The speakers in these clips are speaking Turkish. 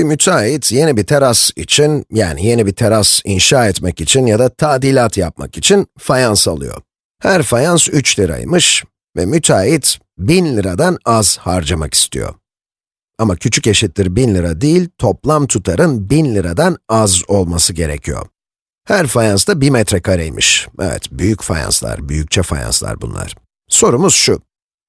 Bir müteahhit yeni bir teras için, yani yeni bir teras inşa etmek için ya da tadilat yapmak için fayans alıyor. Her fayans 3 liraymış ve müteahhit 1000 liradan az harcamak istiyor. Ama küçük eşittir 1000 lira değil, toplam tutarın 1000 liradan az olması gerekiyor. Her fayans da 1 metrekareymiş. Evet, büyük fayanslar, büyükçe fayanslar bunlar. Sorumuz şu.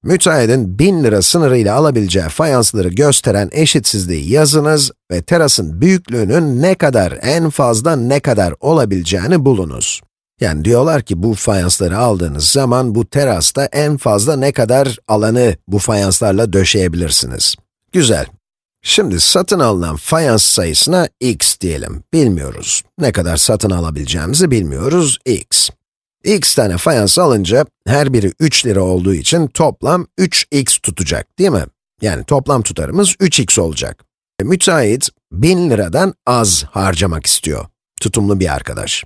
Müteahhidin 1000 lira sınırıyla alabileceği fayansları gösteren eşitsizliği yazınız ve terasın büyüklüğünün ne kadar, en fazla ne kadar olabileceğini bulunuz. Yani diyorlar ki bu fayansları aldığınız zaman bu terasta en fazla ne kadar alanı bu fayanslarla döşeyebilirsiniz. Güzel. Şimdi satın alınan fayans sayısına x diyelim. Bilmiyoruz. Ne kadar satın alabileceğimizi bilmiyoruz, x. x tane fayans alınca, her biri 3 lira olduğu için toplam 3x tutacak, değil mi? Yani toplam tutarımız 3x olacak. E, müteahhit, 1000 liradan az harcamak istiyor. Tutumlu bir arkadaş.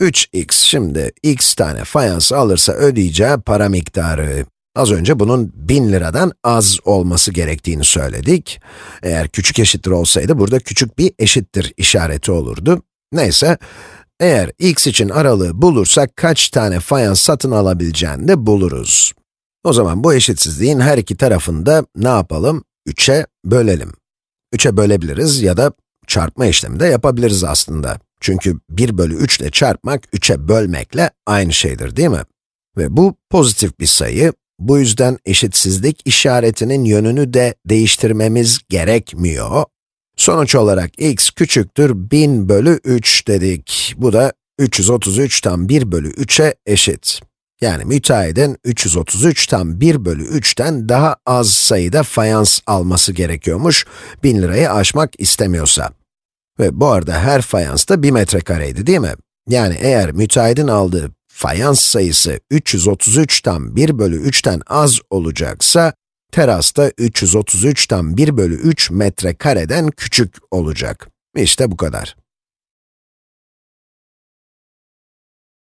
3x şimdi x tane fayans alırsa ödeyeceği para miktarı. Az önce bunun 1000 liradan az olması gerektiğini söyledik. Eğer küçük eşittir olsaydı burada küçük bir eşittir işareti olurdu. Neyse, eğer x için aralığı bulursak kaç tane fayans satın alabileceğini de buluruz. O zaman bu eşitsizliğin her iki tarafını da ne yapalım? 3'e bölelim. 3'e bölebiliriz ya da çarpma işlemi de yapabiliriz aslında. Çünkü 1 bölü 3 ile çarpmak 3'e bölmekle aynı şeydir değil mi? Ve bu pozitif bir sayı, bu yüzden eşitsizlik işaretinin yönünü de değiştirmemiz gerekmiyor. Sonuç olarak x küçüktür 1000 bölü 3 dedik. Bu da 333 tam 1 bölü 3'e eşit. Yani müteahhidin 333 tam 1 bölü 3'ten daha az sayıda fayans alması gerekiyormuş, 1000 lirayı aşmak istemiyorsa. Ve bu arada her fayans da 1 metrekareydi değil mi? Yani eğer müteahhidin aldığı fayans sayısı 333 tam 1 bölü 3'ten az olacaksa, teras da 333 tam 1 bölü 3 metrekareden küçük olacak. İşte bu kadar.